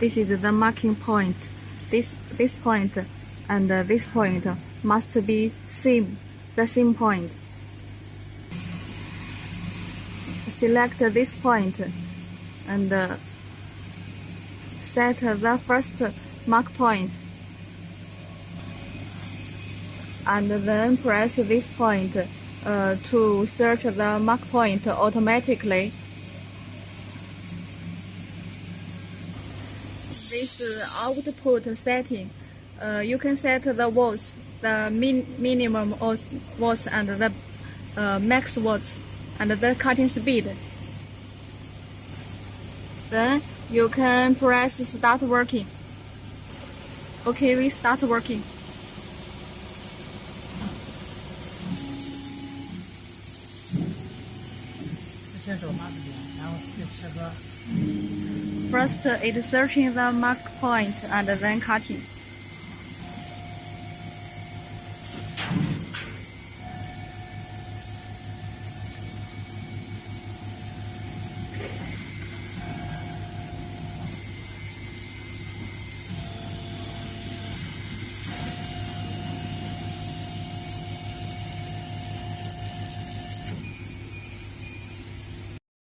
this is the marking point. This this point and uh, this point must be same, the same point. Select this point and uh, set the first mark point and then press this point uh, to search the mark point automatically. This uh, output setting, uh, you can set the watts, the min minimum watts and the uh, max watts and the cutting speed. Then you can press start working. Okay, we start working. First, it searching the mark point and then cutting.